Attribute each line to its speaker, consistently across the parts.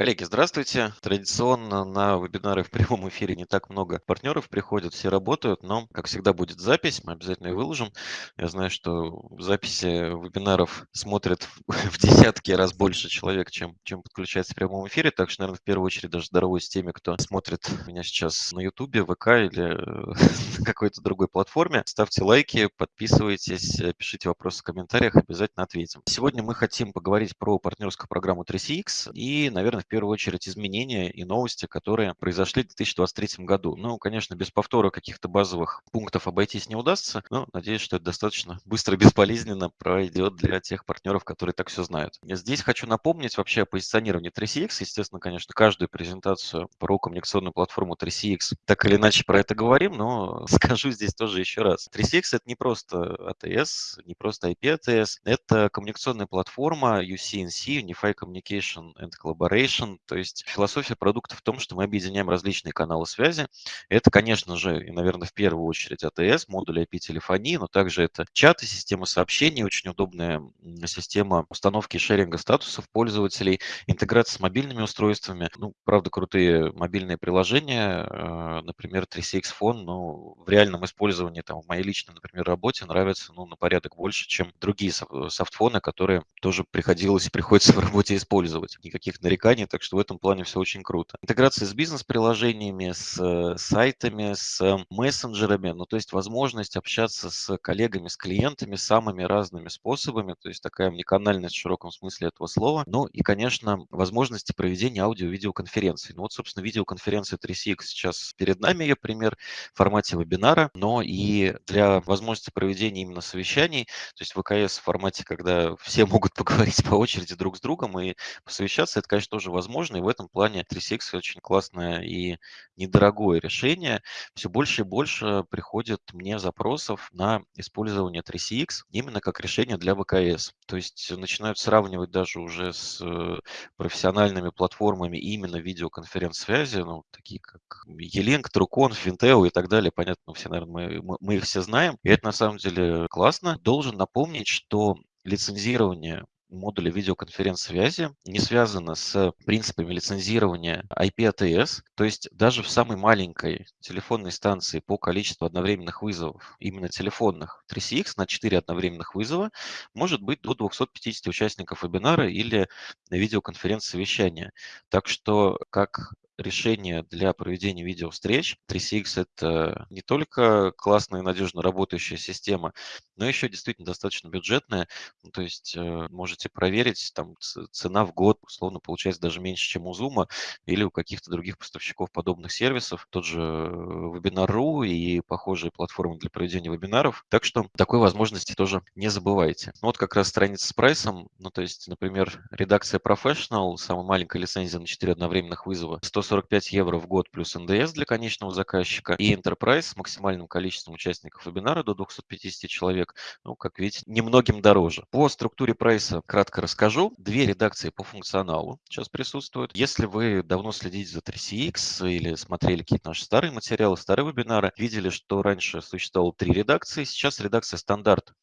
Speaker 1: Коллеги, здравствуйте. Традиционно на вебинары в прямом эфире не так много партнеров приходят, все работают, но, как всегда, будет запись, мы обязательно ее выложим. Я знаю, что записи вебинаров смотрят в десятки раз больше человек, чем, чем подключается в прямом эфире, так что, наверное, в первую очередь даже здороваюсь с теми, кто смотрит меня сейчас на YouTube, ВК или на какой-то другой платформе. Ставьте лайки, подписывайтесь, пишите вопросы в комментариях, обязательно ответим. Сегодня мы хотим поговорить про партнерскую программу 3CX и, наверное, в первую очередь изменения и новости, которые произошли в 2023 году. Ну, конечно, без повтора каких-то базовых пунктов обойтись не удастся, но надеюсь, что это достаточно быстро и безболезненно пройдет для тех партнеров, которые так все знают. Здесь хочу напомнить вообще о позиционировании 3CX. Естественно, конечно, каждую презентацию про коммуникационную платформу 3CX так или иначе про это говорим, но скажу здесь тоже еще раз. 3CX это не просто ATS, не просто IP ATS, это коммуникационная платформа UCNC, Unified Communication and Collaboration, Integration, то есть философия продукта в том, что мы объединяем различные каналы связи. Это, конечно же, и, наверное, в первую очередь АТС, модули IP-телефонии, но также это чаты, система сообщений, очень удобная система установки и шеринга статусов пользователей, интеграция с мобильными устройствами. Ну, правда, крутые мобильные приложения, э, например, 3CX Phone, ну, в реальном использовании, там, в моей личной, например, работе нравится, ну, на порядок больше, чем другие софтфоны, которые тоже приходилось и приходится в работе использовать. Никаких нареканий компании, так что в этом плане все очень круто. Интеграция с бизнес-приложениями, с э, сайтами, с мессенджерами, ну то есть возможность общаться с коллегами, с клиентами самыми разными способами, то есть такая уникальность в широком смысле этого слова. Ну и, конечно, возможности проведения аудио-видеоконференций. Ну вот, собственно, видеоконференция 3CX сейчас перед нами, ее пример в формате вебинара, но и для возможности проведения именно совещаний, то есть ВКС в формате, когда все могут поговорить по очереди друг с другом и посовещаться, это, конечно, тоже возможно. И в этом плане 3CX очень классное и недорогое решение. Все больше и больше приходит мне запросов на использование 3CX именно как решение для ВКС. То есть начинают сравнивать даже уже с э, профессиональными платформами именно видеоконференц-связи, ну, такие как E-Link, Trucon, Finteo и так далее. Понятно, все, наверное, мы, мы их все знаем. И это на самом деле классно. Должен напомнить, что лицензирование модуля видеоконференц-связи не связано с принципами лицензирования IP-ATS, то есть даже в самой маленькой телефонной станции по количеству одновременных вызовов, именно телефонных, 3CX на 4 одновременных вызова может быть до 250 участников вебинара или видеоконференц-совещания. Так что как решение для проведения видеовстреч. 3CX – это не только классная и надежно работающая система, но еще действительно достаточно бюджетная. Ну, то есть э, можете проверить, там цена в год, условно, получается даже меньше, чем у Zoom или у каких-то других поставщиков подобных сервисов. Тот же Webinar.ru и похожие платформы для проведения вебинаров. Так что такой возможности тоже не забывайте. Ну, вот как раз страница с прайсом. Ну, то есть, например, редакция Professional, самая маленькая лицензия на 4 одновременных вызова, 140 45 евро в год плюс НДС для конечного заказчика. И Enterprise с максимальным количеством участников вебинара до 250 человек, ну, как видите, немногим дороже. По структуре прайса кратко расскажу. Две редакции по функционалу сейчас присутствуют. Если вы давно следите за 3CX или смотрели какие-то наши старые материалы, старые вебинары, видели, что раньше существовало три редакции, сейчас редакция стандарт.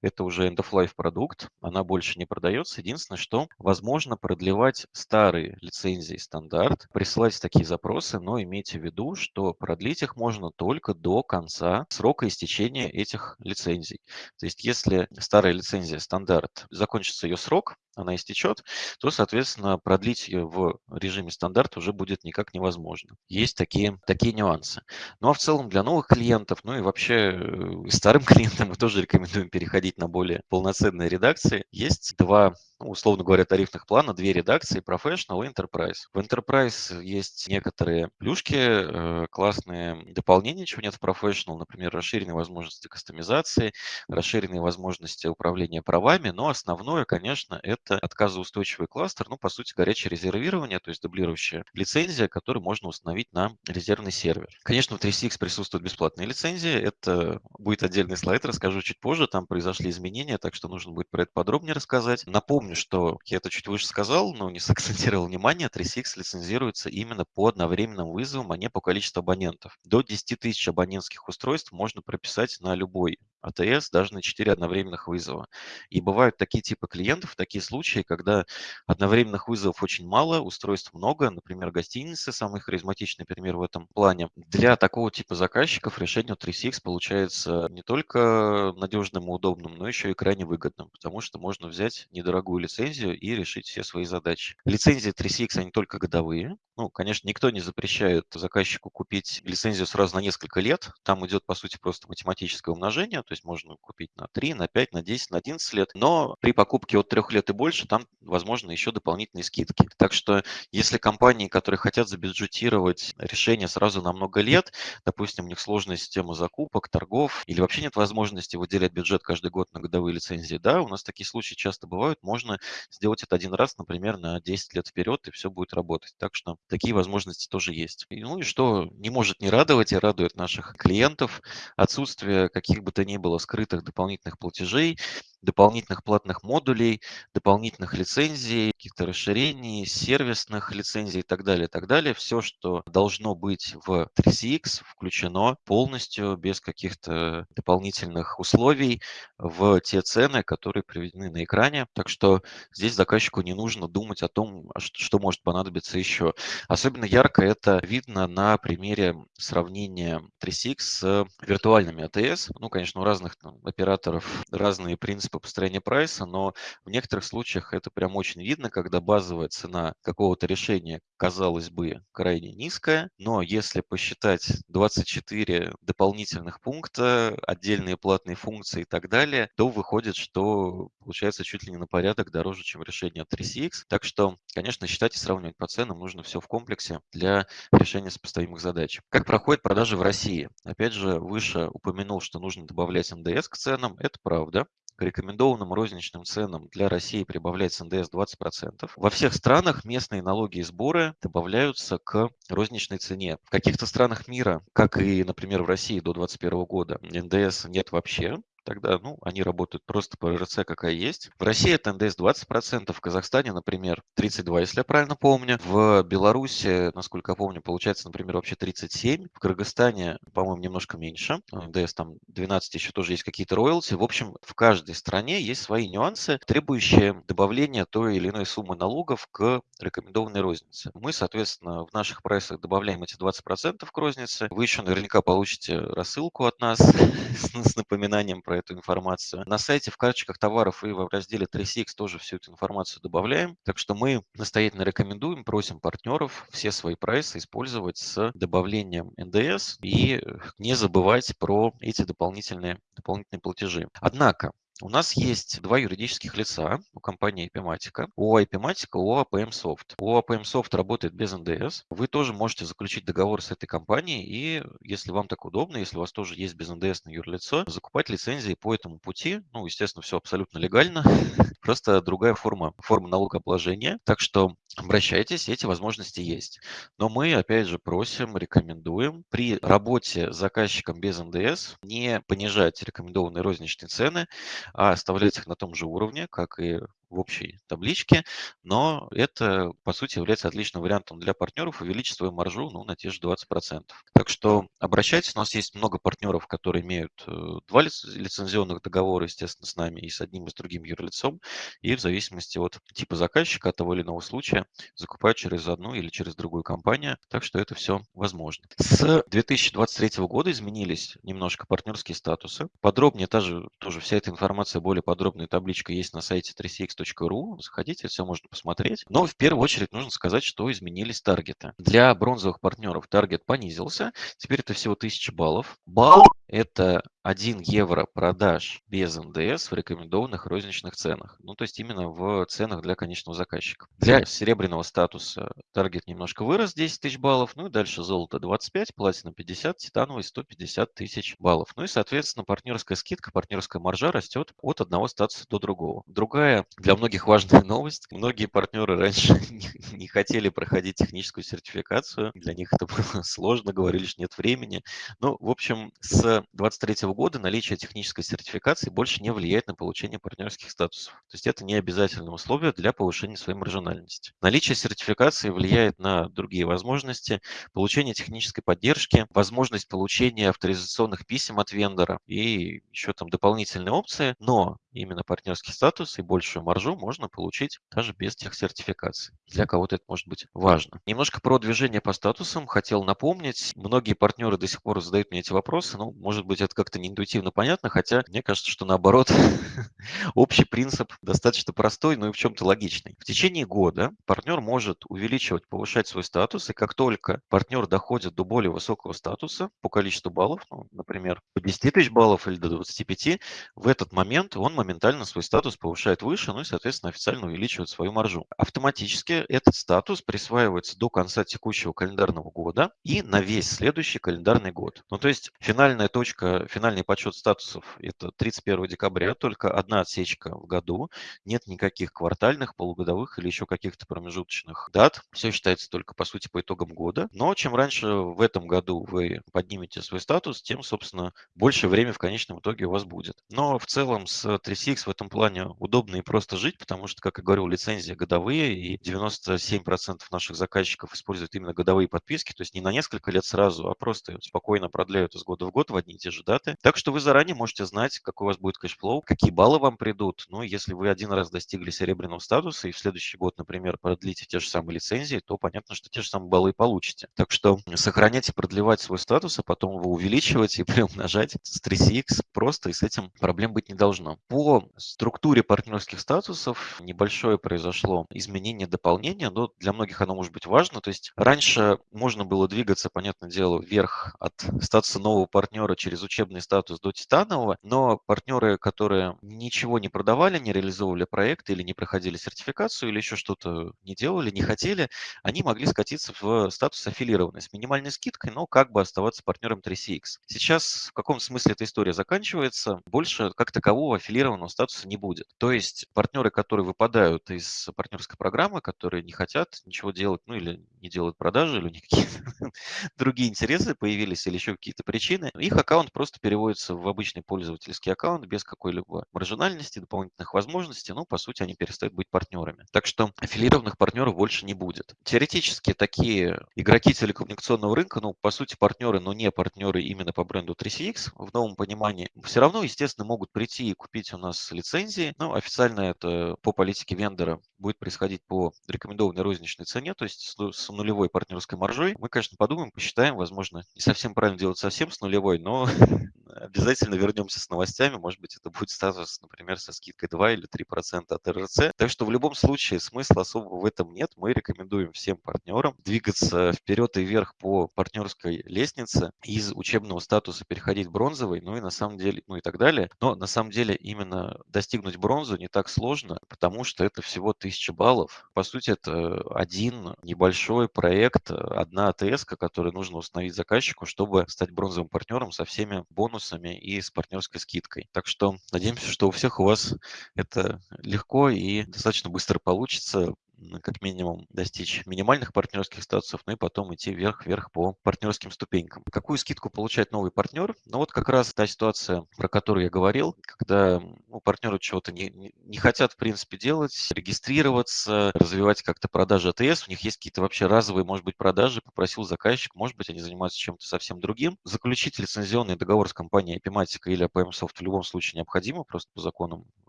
Speaker 1: Это уже end-of-life продукт, она больше не продается. Единственное, что возможно продлевать старые лицензии стандарт, присылать есть такие запросы, но имейте в виду, что продлить их можно только до конца срока истечения этих лицензий. То есть если старая лицензия стандарт, закончится ее срок, она истечет, то, соответственно, продлить ее в режиме стандарт уже будет никак невозможно. Есть такие, такие нюансы. Ну а в целом для новых клиентов, ну и вообще э, старым клиентам мы тоже рекомендуем переходить на более полноценные редакции. Есть два ну, условно говоря, тарифных плана, две редакции, Professional и Enterprise. В Enterprise есть некоторые плюшки, э, классные дополнения, чего нет в Professional, например, расширенные возможности кастомизации, расширенные возможности управления правами, но основное, конечно, это это отказоустойчивый кластер, ну, по сути, горячее резервирование, то есть дублирующая лицензия, которую можно установить на резервный сервер. Конечно, в 3CX присутствуют бесплатные лицензии, это будет отдельный слайд, расскажу чуть позже, там произошли изменения, так что нужно будет про это подробнее рассказать. Напомню, что я это чуть выше сказал, но не сакцентировал внимание, 3CX лицензируется именно по одновременным вызовам, а не по количеству абонентов. До 10 тысяч абонентских устройств можно прописать на любой АТС даже на 4 одновременных вызова. И бывают такие типы клиентов, такие случаи, когда одновременных вызовов очень мало, устройств много, например, гостиницы, самый харизматичный пример в этом плане. Для такого типа заказчиков решение 3CX получается не только надежным и удобным, но еще и крайне выгодным, потому что можно взять недорогую лицензию и решить все свои задачи. Лицензии 3CX, они только годовые. Ну, конечно, никто не запрещает заказчику купить лицензию сразу на несколько лет. Там идет, по сути, просто математическое умножение, то есть можно купить на 3, на 5, на 10, на 11 лет, но при покупке от 3 лет и больше там, возможно, еще дополнительные скидки. Так что если компании, которые хотят забюджетировать решение сразу на много лет, допустим, у них сложная система закупок, торгов, или вообще нет возможности выделять бюджет каждый год на годовые лицензии, да, у нас такие случаи часто бывают, можно сделать это один раз, например, на 10 лет вперед, и все будет работать. Так что такие возможности тоже есть. Ну и что не может не радовать и радует наших клиентов, отсутствие каких бы то ни было скрытых дополнительных платежей, дополнительных платных модулей, дополнительных лицензий, каких-то расширений, сервисных лицензий и так далее, и так далее. Все, что должно быть в 3CX, включено полностью, без каких-то дополнительных условий в те цены, которые приведены на экране. Так что здесь заказчику не нужно думать о том, а что может понадобиться еще. Особенно ярко это видно на примере сравнения 3CX с виртуальными ATS. Ну, конечно, у разных там, операторов разные принципы принципы построения прайса, но в некоторых случаях это прям очень видно, когда базовая цена какого-то решения, казалось бы, крайне низкая, но если посчитать 24 дополнительных пункта, отдельные платные функции и так далее, то выходит, что получается чуть ли не на порядок дороже, чем решение от 3CX. Так что, конечно, считать и сравнивать по ценам нужно все в комплексе для решения сопоставимых задач. Как проходят продажи в России? Опять же, выше упомянул, что нужно добавлять НДС к ценам. Это правда. К рекомендованным розничным ценам для России прибавляется НДС 20%. Во всех странах местные налоги и сборы добавляются к розничной цене. В каких-то странах мира, как и, например, в России до 2021 года, НДС нет вообще тогда ну, они работают просто по РРЦ, какая есть. В России это НДС 20%, в Казахстане, например, 32, если я правильно помню. В Беларуси, насколько я помню, получается, например, вообще 37. В Кыргызстане, по-моему, немножко меньше. НДС там 12, еще тоже есть какие-то роялти. В общем, в каждой стране есть свои нюансы, требующие добавления той или иной суммы налогов к рекомендованной рознице. Мы, соответственно, в наших прайсах добавляем эти 20% к рознице. Вы еще наверняка получите рассылку от нас с напоминанием про эту информацию. На сайте в карточках товаров и в разделе 3CX тоже всю эту информацию добавляем. Так что мы настоятельно рекомендуем, просим партнеров все свои прайсы использовать с добавлением НДС и не забывать про эти дополнительные, дополнительные платежи. Однако, у нас есть два юридических лица у компании IPMatica. ООО IPMatica, ООО APM Soft. ООО APM Soft работает без НДС. Вы тоже можете заключить договор с этой компанией и, если вам так удобно, если у вас тоже есть без НДС на юрлицо, закупать лицензии по этому пути. Ну, естественно, все абсолютно легально. Просто другая форма, форма налогообложения. Так что обращайтесь, эти возможности есть. Но мы, опять же, просим, рекомендуем при работе с заказчиком без НДС не понижать рекомендованные розничные цены, а оставлять их на том же уровне, как и в общей табличке, но это, по сути, является отличным вариантом для партнеров увеличить свою маржу ну, на те же 20%. Так что обращайтесь, у нас есть много партнеров, которые имеют э, два лицензионных договора, естественно, с нами и с одним и с другим юрлицом, и в зависимости от типа заказчика, от того или иного случая, закупают через одну или через другую компанию, так что это все возможно. С 2023 года изменились немножко партнерские статусы. Подробнее тоже, тоже вся эта информация, более подробная табличка есть на сайте 3CX Яндекс.ру, заходите, все можно посмотреть. Но в первую очередь нужно сказать, что изменились таргеты. Для бронзовых партнеров таргет понизился, теперь это всего 1000 баллов. Балл – это 1 евро продаж без НДС в рекомендованных розничных ценах. Ну, то есть именно в ценах для конечного заказчика. Для серебряного статуса таргет немножко вырос, 10 тысяч баллов. Ну и дальше золото 25, платина 50, титановый 150 тысяч баллов. Ну и, соответственно, партнерская скидка, партнерская маржа растет от одного статуса до другого. Другая для многих важная новость. Многие партнеры раньше не, не хотели проходить техническую сертификацию. Для них это было сложно, говорили, что нет времени. Ну, в общем, с 23 года наличие технической сертификации больше не влияет на получение партнерских статусов. То есть это не обязательное условие для повышения своей маржинальности. Наличие сертификации влияет на другие возможности, получение технической поддержки, возможность получения авторизационных писем от вендора и еще там дополнительные опции, но именно партнерский статус и большую маржу можно получить даже без тех сертификаций. Для кого-то это может быть важно. Немножко про движение по статусам хотел напомнить. Многие партнеры до сих пор задают мне эти вопросы. Ну, может быть, это как-то не интуитивно понятно, хотя мне кажется, что наоборот, общий принцип достаточно простой, но и в чем-то логичный. В течение года партнер может увеличивать, повышать свой статус, и как только партнер доходит до более высокого статуса по количеству баллов, ну, например, по 10 тысяч баллов или до 25, в этот момент он моментально свой статус повышает выше, ну и, соответственно, официально увеличивает свою маржу. Автоматически этот статус присваивается до конца текущего календарного года и на весь следующий календарный год. Ну, то есть финальная точка, финальный подсчет статусов – это 31 декабря, только одна отсечка в году, нет никаких квартальных, полугодовых или еще каких-то промежуточных дат. Все считается только, по сути, по итогам года. Но чем раньше в этом году вы поднимете свой статус, тем, собственно, больше времени в конечном итоге у вас будет. Но в целом с 3CX в этом плане удобно и просто жить, потому что, как я говорил, лицензии годовые, и 97% наших заказчиков используют именно годовые подписки, то есть не на несколько лет сразу, а просто спокойно продляют из года в год в одни и те же даты. Так что вы заранее можете знать, какой у вас будет cash flow, какие баллы вам придут. Ну, если вы один раз достигли серебряного статуса и в следующий год, например, продлите те же самые лицензии, то понятно, что те же самые баллы и получите. Так что сохранять и продлевать свой статус, а потом его увеличивать и приумножать с 3CX просто, и с этим проблем быть не должно. По структуре партнерских статусов небольшое произошло изменение, дополнение, но для многих оно может быть важно. То есть раньше можно было двигаться, понятное дело, вверх от статуса нового партнера через учебный статус до титанового, но партнеры, которые ничего не продавали, не реализовывали проекты или не проходили сертификацию, или еще что-то не делали, не хотели, они могли скатиться в статус аффилированный с минимальной скидкой, но как бы оставаться партнером 3CX. Сейчас в каком смысле эта история заканчивается? Больше как такового аффилированного статуса не будет. То есть партнеры, которые выпадают из партнерской программы, которые не хотят ничего делать, ну или не делают продажи, или у них какие-то другие интересы появились, или еще какие-то причины, их аккаунт просто переводится в обычный пользовательский аккаунт без какой-либо маржинальности, дополнительных возможностей, ну, по сути, они перестают быть партнерами. Так что аффилированных партнеров больше не будет. Теоретически такие игроки телекоммуникационного рынка, ну, по сути, партнеры, но не партнеры именно по бренду 3CX в новом понимании, все равно, естественно, могут прийти и купить у нас лицензии. Ну, официально это по политике вендора будет происходить по рекомендованной розничной цене, то есть с нулевой партнерской маржой. Мы, конечно, подумаем, посчитаем, возможно, не совсем правильно делать совсем с нулевой, но обязательно вернемся с новостями. Может быть, это будет статус, например, со скидкой 2 или 3% от РРЦ. Так что в любом случае смысла особого в этом нет. Мы рекомендуем всем партнерам двигаться вперед и вверх по партнерской лестнице, из учебного статуса переходить в бронзовый, ну и на самом деле, ну и так далее. Но на самом деле именно достигнуть бронзу не так сложно, потому что это всего 1000 баллов. По сути, это один небольшой проект, одна АТС, которую нужно установить заказчику, чтобы стать бронзовым партнером со всеми бонусами и с партнерской скидкой. Так что надеемся, что у всех у вас это легко и достаточно быстро получится как минимум достичь минимальных партнерских статусов, ну и потом идти вверх-вверх по партнерским ступенькам. Какую скидку получает новый партнер? Ну вот как раз та ситуация, про которую я говорил, когда ну, партнеры чего-то не, не, хотят, в принципе, делать, регистрироваться, развивать как-то продажи АТС, у них есть какие-то вообще разовые, может быть, продажи, попросил заказчик, может быть, они занимаются чем-то совсем другим. Заключить лицензионный договор с компанией Epimatic или APM Soft в любом случае необходимо, просто по законам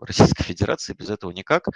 Speaker 1: Российской Федерации, без этого никак.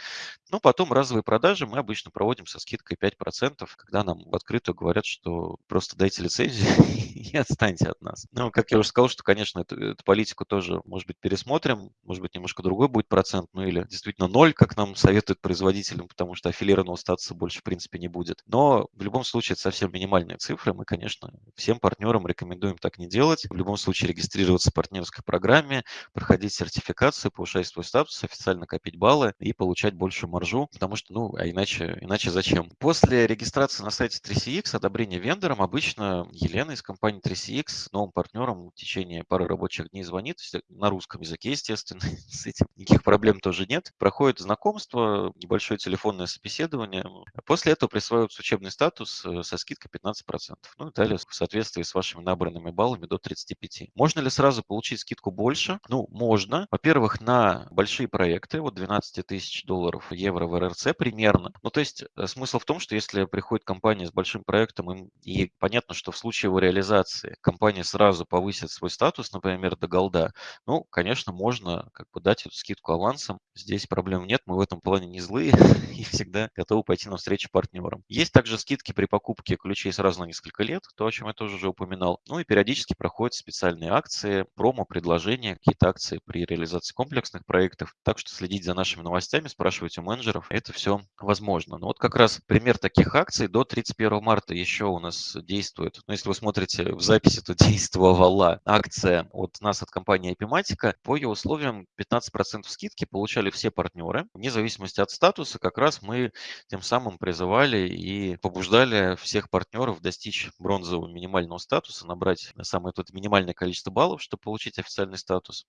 Speaker 1: Но потом разовые продажи мы обычно проводим со скидкой 5%, когда нам в открытую говорят, что просто дайте лицензию и отстаньте от нас. Ну, как я уже сказал, что, конечно, эту, эту политику тоже, может быть, пересмотрим, может быть, немножко другой будет процент, ну или действительно ноль, как нам советуют производителям, потому что аффилированного статуса больше, в принципе, не будет. Но в любом случае это совсем минимальные цифры. Мы, конечно, всем партнерам рекомендуем так не делать. В любом случае регистрироваться в партнерской программе, проходить сертификацию, повышать свой статус, официально копить баллы и получать маржу маржу, потому что, ну, а иначе, иначе зачем? После регистрации на сайте 3CX, одобрения вендором, обычно Елена из компании 3CX новым партнерам в течение пары рабочих дней звонит, на русском языке, естественно, с этим никаких проблем тоже нет. Проходит знакомство, небольшое телефонное собеседование. После этого присваивается учебный статус э, со скидкой 15%. Ну и далее в соответствии с вашими набранными баллами до 35. Можно ли сразу получить скидку больше? Ну, можно. Во-первых, на большие проекты, вот 12 тысяч долларов, евро в РРЦ примерно. Ну, то есть э, смысл в том, что если приходит компания с большим проектом, им, и понятно, что в случае его реализации компания сразу повысит свой статус, например, до голда, ну, конечно, можно как бы дать эту скидку авансом. Здесь проблем нет, мы в этом плане не злые и всегда готовы пойти навстречу партнерам. Есть также скидки при покупке ключей сразу на несколько лет, то, о чем я тоже уже упоминал. Ну и периодически проходят специальные акции, промо-предложения, какие-то акции при реализации комплексных проектов. Так что следить за нашими новостями, спрашивать у менеджеров, это все возможно. Ну вот как раз пример таких акций до 31 марта еще у нас действует. Ну, если вы смотрите в записи, то действовала акция от нас, от компании Epimatica. По ее условиям 15% скидки получали все партнеры. Вне зависимости от статуса, как раз мы тем самым призывали и побуждали всех партнеров достичь бронзового минимального статуса, набрать самое тут минимальное количество баллов, чтобы получить официальный статус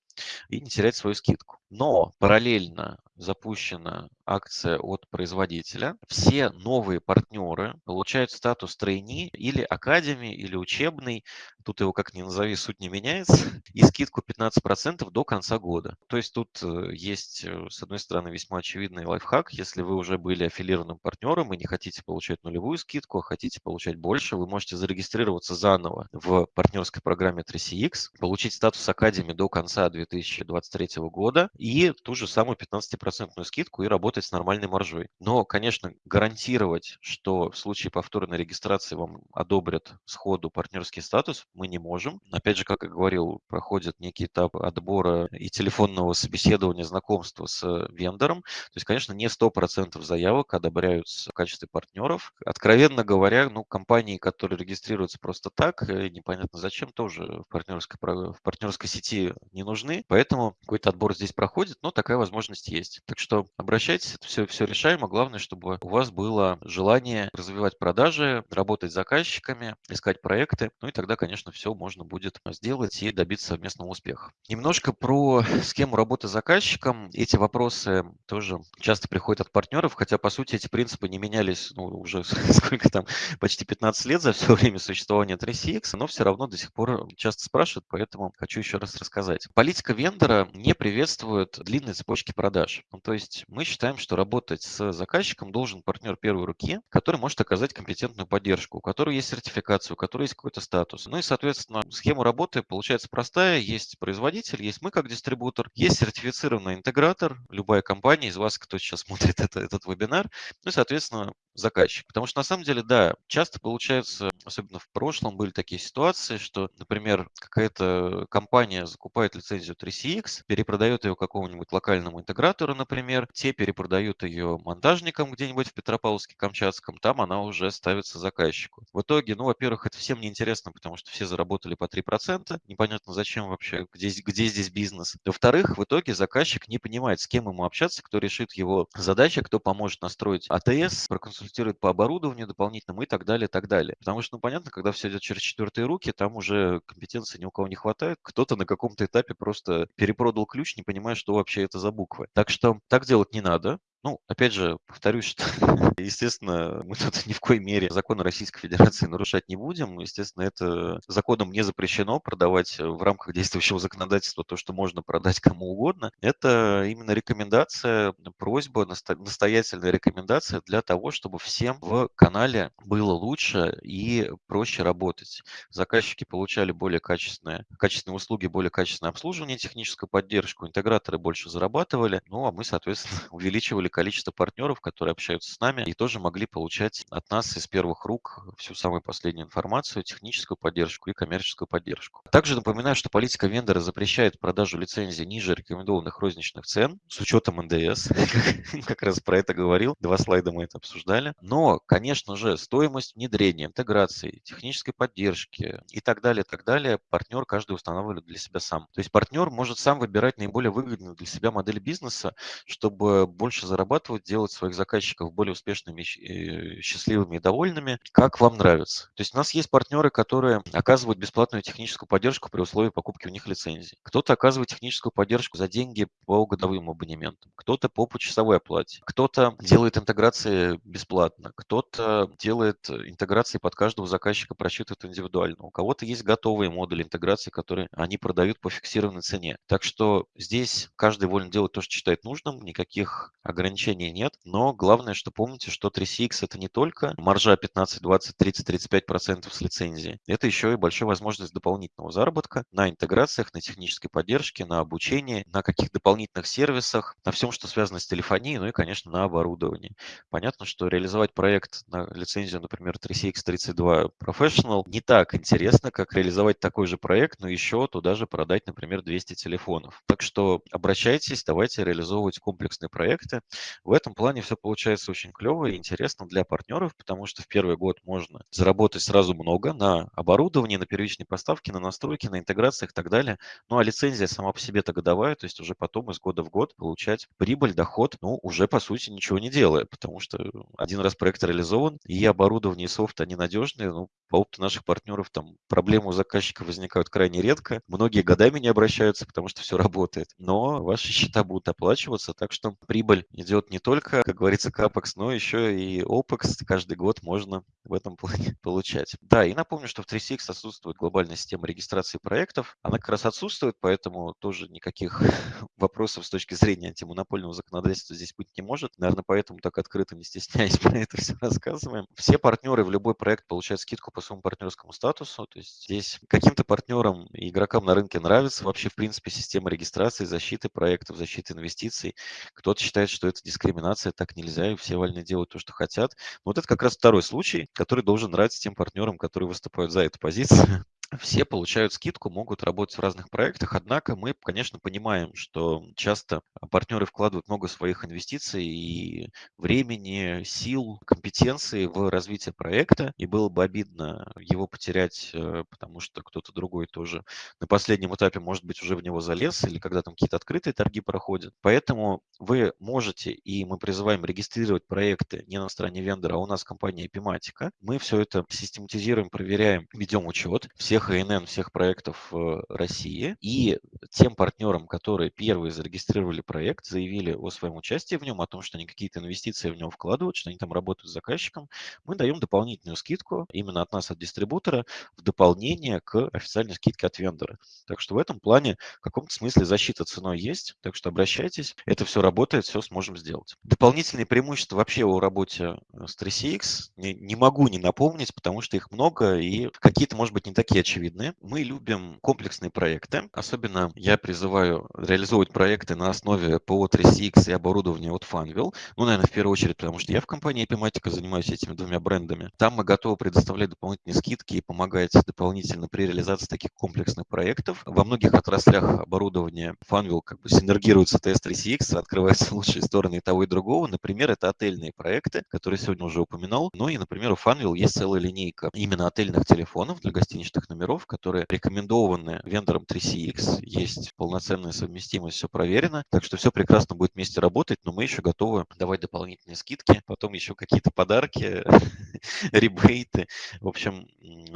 Speaker 1: и не терять свою скидку. Но параллельно запущена акция от производителя. Все новые партнеры получают статус трейни или академии, или учебный. Тут его как ни назови, суть не меняется. И скидку 15% до конца года. То есть тут э, есть, э, с одной стороны, весьма очевидный лайфхак. Если вы уже были аффилированным партнером и не хотите получать нулевую скидку, а хотите получать больше, вы можете зарегистрироваться заново в партнерской программе 3CX, получить статус академии до конца 2023 года и ту же самую 15% скидку и работать с нормальной маржой. Но, конечно, гарантировать, что в случае повторной регистрации вам одобрят сходу партнерский статус, мы не можем. Опять же, как я говорил, проходит некий этап отбора и телефонного собеседования, знакомства с вендором. То есть, конечно, не 100% заявок одобряются в качестве партнеров. Откровенно говоря, ну, компании, которые регистрируются просто так, э, непонятно зачем, тоже в партнерской, в партнерской сети не нужны. Поэтому какой-то отбор здесь проходит, но такая возможность есть. Так что обращайтесь, это все, все решаемо. Главное, чтобы у вас было желание развивать продажи, работать с заказчиками, искать проекты. Ну и тогда, конечно, все можно будет сделать и добиться совместного успеха. Немножко про схему работы с заказчиком. Эти вопросы тоже часто приходят от партнеров, хотя, по сути, эти принципы не менялись ну, уже сколько там, почти 15 лет за все время существования 3CX, но все равно до сих пор часто спрашивают, поэтому хочу еще раз рассказать. Политика вендора не приветствует длинные цепочки продаж. Ну, то есть мы считаем, что работать с заказчиком должен партнер первой руки, который может оказать компетентную поддержку, у которого есть сертификация, у которого есть какой-то статус. Ну и, соответственно, схема работы получается простая. Есть производитель, есть мы как дистрибутор, есть сертифицированный интегратор, любая компания из вас, кто сейчас смотрит это, этот вебинар, ну и, соответственно, заказчик. Потому что на самом деле, да, часто получается, особенно в прошлом были такие ситуации, что, например, какая-то компания закупает лицензию 3CX, перепродает ее какому-нибудь локальному интегратору, например, те перепродают ее монтажникам где-нибудь в Петропавловске-Камчатском, там она уже ставится заказчику. В итоге, ну, во-первых, это всем неинтересно, потому что все заработали по 3%, непонятно зачем вообще, где, где здесь бизнес. Во-вторых, в итоге заказчик не понимает, с кем ему общаться, кто решит его задачи, кто поможет настроить АТС, проконсультировать консультирует по оборудованию дополнительному и так далее, и так далее. Потому что, ну, понятно, когда все идет через четвертые руки, там уже компетенции ни у кого не хватает. Кто-то на каком-то этапе просто перепродал ключ, не понимая, что вообще это за буквы. Так что так делать не надо. Ну, опять же, повторюсь, что, естественно, мы тут ни в коей мере законы Российской Федерации нарушать не будем. Естественно, это законом не запрещено продавать в рамках действующего законодательства то, что можно продать кому угодно. Это именно рекомендация, просьба, настоятельная рекомендация для того, чтобы всем в канале было лучше и проще работать. Заказчики получали более качественные, качественные услуги, более качественное обслуживание, техническую поддержку, интеграторы больше зарабатывали, ну а мы, соответственно, увеличивали количество партнеров, которые общаются с нами и тоже могли получать от нас из первых рук всю самую последнюю информацию, техническую поддержку и коммерческую поддержку. Также напоминаю, что политика вендора запрещает продажу лицензий ниже рекомендованных розничных цен с учетом НДС. Как раз про это говорил. Два слайда мы это обсуждали. Но, конечно же, стоимость внедрения, интеграции, технической поддержки и так далее, так далее, партнер каждый устанавливает для себя сам. То есть партнер может сам выбирать наиболее выгодную для себя модель бизнеса, чтобы больше заработать зарабатывать, делать своих заказчиков более успешными, э, счастливыми и довольными, как вам нравится. То есть у нас есть партнеры, которые оказывают бесплатную техническую поддержку при условии покупки у них лицензии. Кто-то оказывает техническую поддержку за деньги по годовым абонементам, кто-то по почасовой оплате, кто-то делает интеграции бесплатно, кто-то делает интеграции под каждого заказчика, просчитывает индивидуально. У кого-то есть готовые модули интеграции, которые они продают по фиксированной цене. Так что здесь каждый волен делать то, что считает нужным, никаких ограничений нет, но главное, что помните, что 3CX это не только маржа 15, 20, 30, 35 процентов с лицензии, это еще и большая возможность дополнительного заработка на интеграциях, на технической поддержке, на обучении, на каких дополнительных сервисах, на всем, что связано с телефонией, ну и, конечно, на оборудовании. Понятно, что реализовать проект на лицензию, например, 3CX32 Professional не так интересно, как реализовать такой же проект, но еще туда же продать, например, 200 телефонов. Так что обращайтесь, давайте реализовывать комплексные проекты. В этом плане все получается очень клево и интересно для партнеров, потому что в первый год можно заработать сразу много на оборудовании, на первичной поставке, на настройке, на интеграциях и так далее. Ну а лицензия сама по себе-то годовая, то есть уже потом из года в год получать прибыль, доход, ну уже по сути ничего не делая, потому что один раз проект реализован, и оборудование, и софт, они надежные. Ну, по опыту наших партнеров там проблемы у заказчика возникают крайне редко. Многие годами не обращаются, потому что все работает. Но ваши счета будут оплачиваться, так что прибыль идет не только, как говорится, капекс, но еще и OPEX. Каждый год можно в этом плане получать. Да, и напомню, что в 3CX отсутствует глобальная система регистрации проектов. Она как раз отсутствует, поэтому тоже никаких вопросов с точки зрения антимонопольного законодательства здесь быть не может. Наверное, поэтому так открыто, не стесняясь, про это все рассказываем. Все партнеры в любой проект получают скидку по своему партнерскому статусу. То есть здесь каким-то партнерам и игрокам на рынке нравится вообще, в принципе, система регистрации, защиты проектов, защиты инвестиций. Кто-то считает, что это дискриминация, так нельзя, и все вольны делают то, что хотят. Но вот это как раз второй случай, который должен нравиться тем партнерам, которые выступают за эту позицию все получают скидку, могут работать в разных проектах, однако мы, конечно, понимаем, что часто партнеры вкладывают много своих инвестиций и времени, сил, компетенции в развитие проекта, и было бы обидно его потерять, э, потому что кто-то другой тоже на последнем этапе, может быть, уже в него залез, или когда там какие-то открытые торги проходят. Поэтому вы можете, и мы призываем регистрировать проекты не на стороне вендора, а у нас компания Epimatica. Мы все это систематизируем, проверяем, ведем учет всех всех ИНН, всех проектов России. И тем партнерам, которые первые зарегистрировали проект, заявили о своем участии в нем, о том, что они какие-то инвестиции в него вкладывают, что они там работают с заказчиком, мы даем дополнительную скидку именно от нас, от дистрибутора, в дополнение к официальной скидке от вендора. Так что в этом плане в каком-то смысле защита ценой есть, так что обращайтесь, это все работает, все сможем сделать. Дополнительные преимущества вообще о работе с 3CX не, не могу не напомнить, потому что их много и какие-то, может быть, не такие очевидные очевидны. Мы любим комплексные проекты. Особенно я призываю реализовывать проекты на основе ПО 3CX и оборудования от Funwheel. Ну, наверное, в первую очередь, потому что я в компании Epimatica занимаюсь этими двумя брендами. Там мы готовы предоставлять дополнительные скидки и помогать дополнительно при реализации таких комплексных проектов. Во многих отраслях оборудования Funwheel как бы синергирует с ATS 3CX, открываются лучшие стороны и того и другого. Например, это отельные проекты, которые сегодня уже упоминал. Ну и, например, у Funwheel есть целая линейка именно отельных телефонов для гостиничных номеров которые рекомендованы вендором 3CX. Есть полноценная совместимость, все проверено. Так что все прекрасно будет вместе работать, но мы еще готовы давать дополнительные скидки, потом еще какие-то подарки, ребейты. В общем,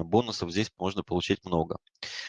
Speaker 1: бонусов здесь можно получить много.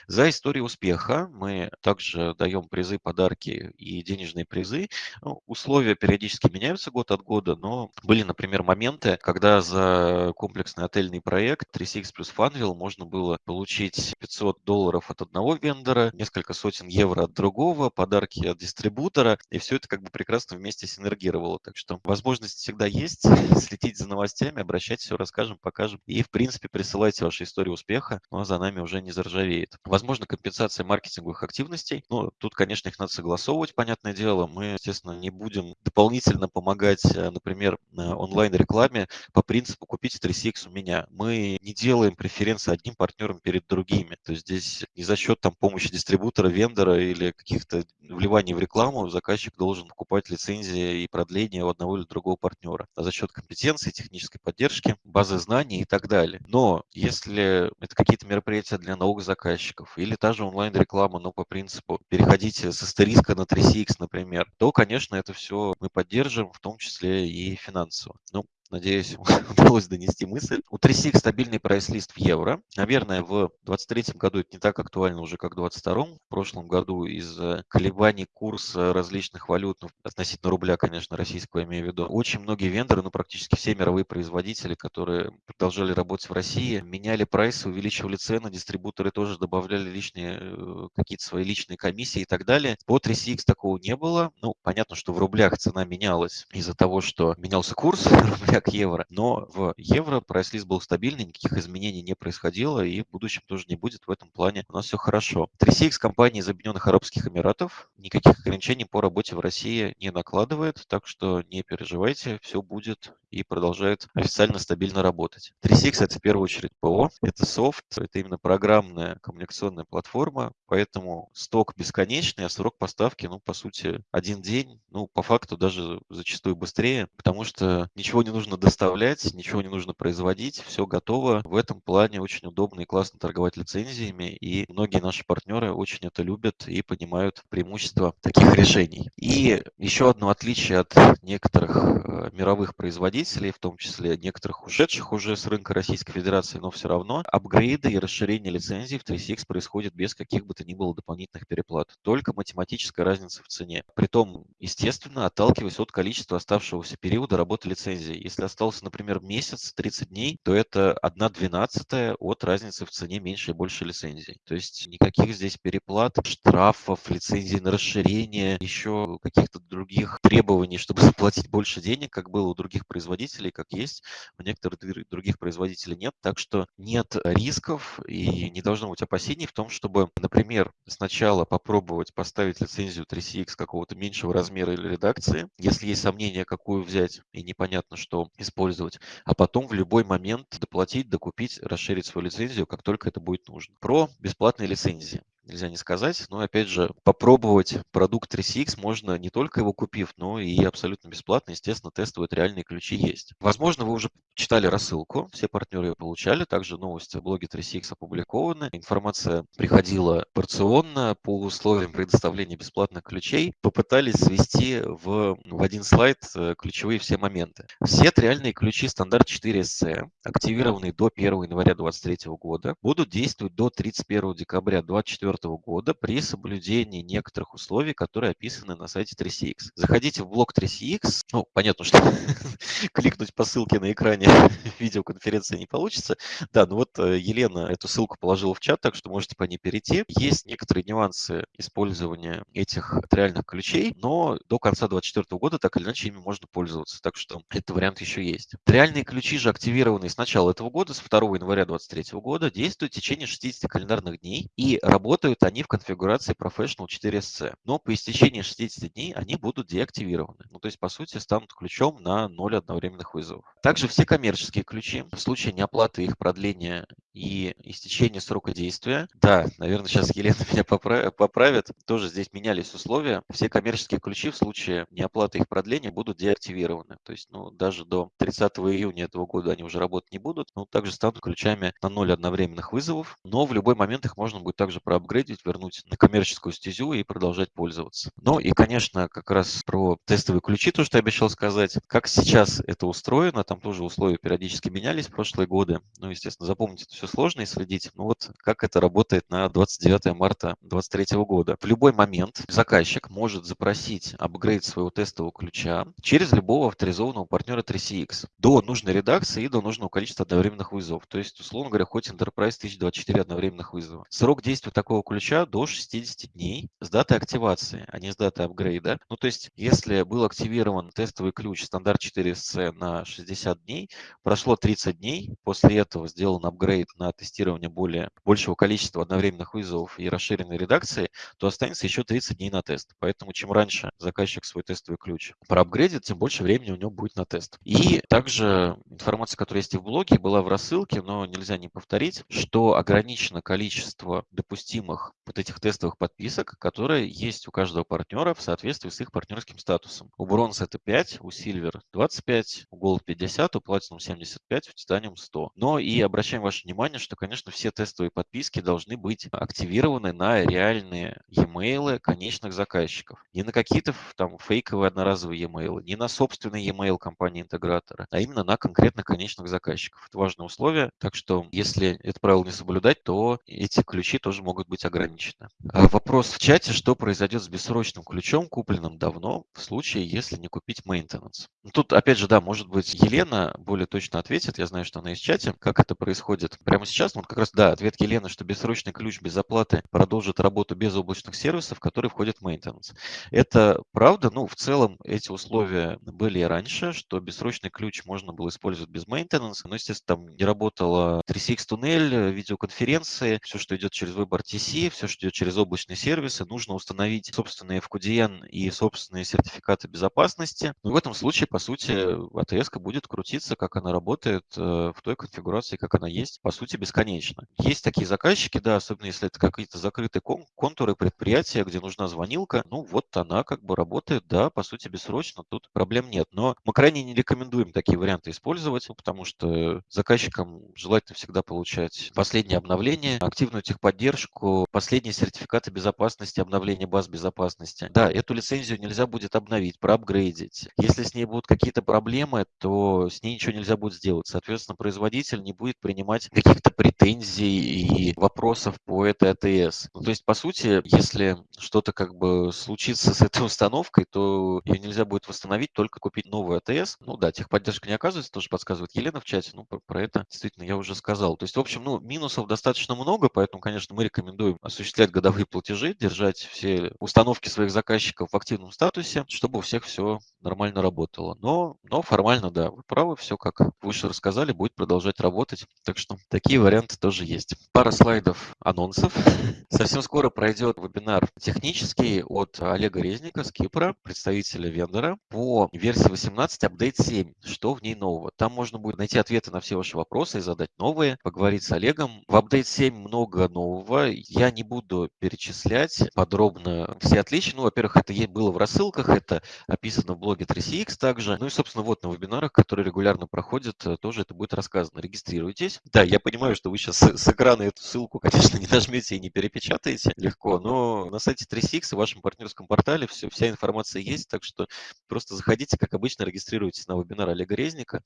Speaker 1: За историю успеха мы также даем призы, подарки и денежные призы. Ну, условия периодически меняются год от года, но были, например, моменты, когда за комплексный отельный проект 3CX плюс Funville можно было получить 500 долларов от одного вендора, несколько сотен евро от другого, подарки от дистрибутора, и все это как бы прекрасно вместе синергировало. Так что возможность всегда есть, следить за новостями, обращайтесь, все расскажем, покажем. И, в принципе, присылайте ваши истории успеха, но за нами уже не заржавеет. Возможно, компенсация маркетинговых активностей. Ну, тут, конечно, их надо согласовывать, понятное дело. Мы, естественно, не будем дополнительно помогать, э, например, онлайн-рекламе по принципу «купите 3CX у меня». Мы не делаем преференции одним партнерам перед другими. То есть здесь не за счет там помощи дистрибутора, вендора или каких-то вливаний в рекламу заказчик должен покупать лицензии и продление у одного или другого партнера, а за счет компетенции, технической поддержки, базы знаний и так далее. Но если это какие-то мероприятия для новых заказчиков или та же онлайн-реклама, но по принципу переходите с астериска на 3CX, например, то, конечно, это все мы поддержим, в том числе и финансово. Ну, Надеюсь, удалось донести мысль. У 3SIG стабильный прайс-лист в евро. Наверное, в 2023 году это не так актуально уже, как в 2022. В прошлом году из-за колебаний курса различных валют, ну, относительно рубля, конечно, российского имею в виду, очень многие вендоры, ну, практически все мировые производители, которые продолжали работать в России, меняли прайсы, увеличивали цены, дистрибуторы тоже добавляли лишние э, какие-то свои личные комиссии и так далее. По 3CX такого не было. Ну, понятно, что в рублях цена менялась из-за того, что менялся курс рубля как евро. Но в евро прайс-лист был стабильный, никаких изменений не происходило, и в будущем тоже не будет. В этом плане у нас все хорошо. 3CX компания из Объединенных Арабских Эмиратов никаких ограничений по работе в России не накладывает, так что не переживайте, все будет и продолжает официально стабильно работать. 3CX это в первую очередь ПО, это софт, это именно программная коммуникационная платформа, поэтому сток бесконечный, а срок поставки, ну, по сути, один день, ну, по факту даже зачастую быстрее, потому что ничего не нужно нужно доставлять, ничего не нужно производить, все готово. В этом плане очень удобно и классно торговать лицензиями, и многие наши партнеры очень это любят и понимают преимущества таких решений. И еще одно отличие от некоторых э, мировых производителей, в том числе некоторых ушедших уже с рынка Российской Федерации, но все равно апгрейды и расширение лицензий в 3CX происходит без каких бы то ни было дополнительных переплат. Только математическая разница в цене. Притом, естественно, отталкиваясь от количества оставшегося периода работы лицензии. Если если остался, например, месяц, 30 дней, то это 1 двенадцатая от разницы в цене меньше и больше лицензий. То есть никаких здесь переплат, штрафов, лицензий на расширение, еще каких-то других требований, чтобы заплатить больше денег, как было у других производителей, как есть у некоторых других производителей нет. Так что нет рисков и не должно быть опасений в том, чтобы, например, сначала попробовать поставить лицензию 3CX какого-то меньшего размера или редакции. Если есть сомнения, какую взять, и непонятно, что использовать, а потом в любой момент доплатить, докупить, расширить свою лицензию, как только это будет нужно. Про бесплатные лицензии нельзя не сказать. Но опять же, попробовать продукт 3CX можно не только его купив, но и абсолютно бесплатно. Естественно, тестовые реальные ключи есть. Возможно, вы уже читали рассылку, все партнеры ее получали. Также новости в блоге 3CX опубликованы. Информация приходила порционно по условиям предоставления бесплатных ключей. Попытались свести в, в один слайд э, ключевые все моменты. Все реальные ключи стандарт 4SC, активированные до 1 января 2023 года, будут действовать до 31 декабря 2024 2024 года при соблюдении некоторых условий, которые описаны на сайте 3CX. Заходите в блог 3CX. Ну, понятно, что кликнуть по ссылке на экране видеоконференции не получится. Да, ну вот э, Елена эту ссылку положила в чат, так что можете по ней перейти. Есть некоторые нюансы использования этих реальных ключей, но до конца 2024 года так или иначе ими можно пользоваться. Так что этот вариант еще есть. Реальные ключи же активированные с начала этого года, с 2 января 2023 года, действуют в течение 60 календарных дней и Работают они в конфигурации Professional 4SC, но по истечении 60 дней они будут деактивированы. Ну, то есть, по сути, станут ключом на 0 одновременных вызовов. Также все коммерческие ключи в случае неоплаты их продления и истечения срока действия. Да, наверное, сейчас Елена меня поправит. Тоже здесь менялись условия. Все коммерческие ключи в случае неоплаты их продления будут деактивированы. То есть, ну, даже до 30 июня этого года они уже работать не будут. Но также станут ключами на 0 одновременных вызовов. Но в любой момент их можно будет также проапгрейдить, вернуть на коммерческую стезю и продолжать пользоваться. Ну и, конечно, как раз про тестовые ключи, то, что я обещал сказать. Как сейчас это устроено, там тоже условия периодически менялись в прошлые годы. Ну, естественно, запомните это все сложно и следить. Ну вот как это работает на 29 марта 2023 года. В любой момент заказчик может запросить апгрейд своего тестового ключа через любого авторизованного партнера 3CX до нужной редакции и до нужного количества одновременных вызовов. То есть, условно говоря, хоть Enterprise 1024 одновременных вызова. Срок действия такого ключа до 60 дней с даты активации, а не с даты апгрейда. Ну, то есть, если был активирован тестовый ключ стандарт 4SC на 60 дней, прошло 30 дней, после этого сделан апгрейд на тестирование более, большего количества одновременных вызовов и расширенной редакции, то останется еще 30 дней на тест. Поэтому чем раньше заказчик свой тестовый ключ проапгрейдит, тем больше времени у него будет на тест. И также информация, которая есть и в блоге, была в рассылке, но нельзя не повторить, что ограничено количество допустимых вот этих тестовых подписок, которые есть у каждого партнера в соответствии с их партнерским статусом. У Bronze это 5, у Silver 25, у Gold 50, у Platinum 75, у Titanium 100. Но и обращаем ваше внимание, что, конечно, все тестовые подписки должны быть активированы на реальные e-mail конечных заказчиков. Не на какие-то там фейковые одноразовые e-mail, не на собственный e-mail компании-интегратора, а именно на конкретно конечных заказчиков. Это важное условие, так что если это правило не соблюдать, то эти ключи тоже могут быть ограничены. А вопрос в чате, что произойдет с бессрочным ключом, купленным давно, в случае, если не купить maintenance. Ну, тут, опять же, да, может быть, Елена более точно ответит, я знаю, что она есть в чате, как это происходит прямо сейчас. Ну, вот как раз, да, ответ Елены, что бессрочный ключ без оплаты продолжит работу без облачных сервисов, которые входят в maintenance. Это правда, ну, в целом эти условия были и раньше, что бессрочный ключ можно было использовать без maintenance, но, естественно, там не работала 3CX туннель, видеоконференции, все, что идет через выбор TC, все, что идет через облачные сервисы, нужно установить собственные FQDN и собственные сертификаты безопасности. Но в этом случае, по сути, ATS будет крутиться, как она работает э, в той конфигурации, как она есть, по сути, бесконечно. Есть такие заказчики, да, особенно если это какие-то закрытые контуры предприятия, где нужна звонилка, ну вот она как бы работает, да, по сути, бессрочно, тут проблем нет. Но мы крайне не рекомендуем такие варианты использовать, потому что заказчикам желательно всегда получать последнее обновление, активную техподдержку, последние сертификаты безопасности, обновление баз безопасности. Да, эту лицензию нельзя будет обновить, проапгрейдить. Если с ней будут какие-то проблемы, то с ней ничего нельзя будет сделать. Соответственно, производитель не будет принимать каких-то претензий и вопросов по этой АТС. Ну, то есть, по сути, если что-то как бы случится с этой установкой, то ее нельзя будет восстановить, только купить новую АТС. Ну да, техподдержка не оказывается, тоже подсказывает Елена в чате, ну про, про это действительно я уже сказал. То есть, в общем, ну, минусов достаточно много, поэтому, конечно, мы рекомендуем осуществлять годовые платежи, держать все установки своих заказчиков в активном статусе, чтобы у всех все нормально работало. Но, но формально, да, вы правы, все, как выше рассказали, будет продолжать работать. Так что такие варианты тоже есть. Пара слайдов анонсов. Совсем скоро пройдет вебинар технический от Олега Резника с Кипра, представителя вендора, по версии 18 апдейт 7. Что в ней нового? Там можно будет найти ответы на все ваши вопросы и задать новые, поговорить с Олегом. В апдейт 7 много нового. Я не буду перечислять подробно все отличия. Ну, во-первых, это было в рассылках, это описано в блоге 3CX также. Ну и, собственно, вот на вебинарах, которые регулярно проходят, э, тоже это будет рассказано. Регистрируйтесь. Да, я понимаю, что вы сейчас с экрана эту ссылку, конечно, не нажмете и не перепечатаете легко, но на сайте 3CX в вашем партнерском портале все, вся информация есть, так что просто заходите, как обычно, регистрируйтесь на вебинар Олега Резника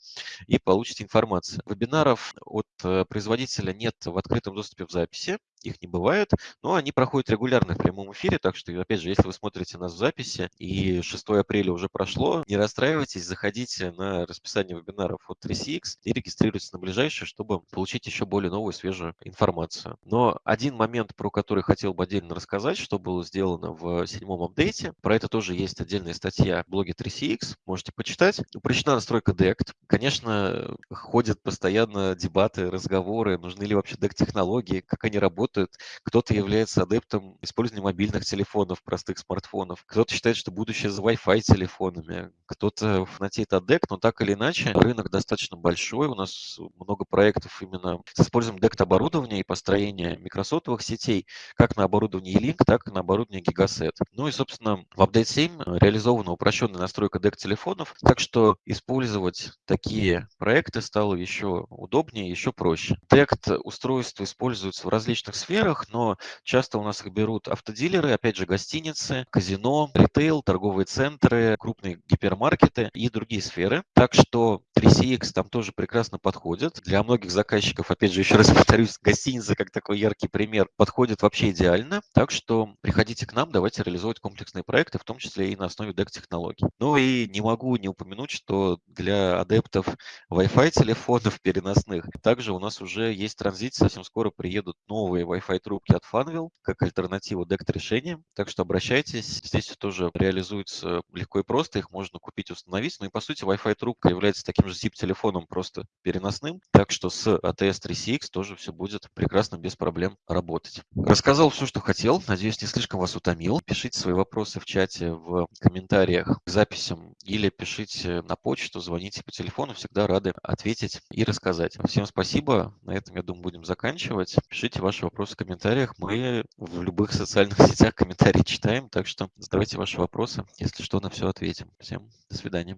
Speaker 1: и получите информацию. Вебинаров от э, производителя нет в открытом доступе в записи их не бывает, но они проходят регулярно в прямом эфире, так что, опять же, если вы смотрите нас в записи и 6 апреля уже прошло, не расстраивайтесь, заходите на расписание вебинаров от 3CX и регистрируйтесь на ближайшее, чтобы получить еще более новую, свежую информацию. Но один момент, про который хотел бы отдельно рассказать, что было сделано в седьмом апдейте, про это тоже есть отдельная статья в блоге 3CX, можете почитать. Упрощена настройка DECT. Конечно, ходят постоянно дебаты, разговоры, нужны ли вообще DECT-технологии, как они работают, работают. Кто-то является адептом использования мобильных телефонов, простых смартфонов. Кто-то считает, что будущее за Wi-Fi телефонами. Кто-то фанатеет DEC, но так или иначе рынок достаточно большой. У нас много проектов именно с использованием DECT оборудования и построения микросотовых сетей как на оборудовании E-Link, так и на оборудовании Gigaset. Ну и, собственно, в Update 7 реализована упрощенная настройка DEC телефонов, так что использовать такие проекты стало еще удобнее, еще проще. DECT устройства используются в различных сферах, но часто у нас их берут автодилеры, опять же, гостиницы, казино, ритейл, торговые центры, крупные гипермаркеты и другие сферы. Так что 3CX там тоже прекрасно подходит. Для многих заказчиков, опять же, еще раз повторюсь, гостиница как такой яркий пример подходит вообще идеально. Так что приходите к нам, давайте реализовывать комплексные проекты, в том числе и на основе DEC-технологий. Ну и не могу не упомянуть, что для адептов Wi-Fi телефонов переносных также у нас уже есть транзит, совсем скоро приедут новые Wi-Fi трубки от Funwheel как альтернативу DECT-решениям. Так что обращайтесь. Здесь тоже реализуется легко и просто. Их можно купить, установить. Ну и по сути Wi-Fi трубка является таким же zip-телефоном, просто переносным. Так что с ATS 3CX тоже все будет прекрасно, без проблем работать. Рассказал все, что хотел. Надеюсь, не слишком вас утомил. Пишите свои вопросы в чате, в комментариях к записям или пишите на почту, звоните по телефону. Всегда рады ответить и рассказать. Всем спасибо. На этом, я думаю, будем заканчивать. Пишите ваши вопросы в комментариях. Мы в любых социальных сетях комментарии читаем, так что задавайте ваши вопросы. Если что, на все ответим. Всем до свидания.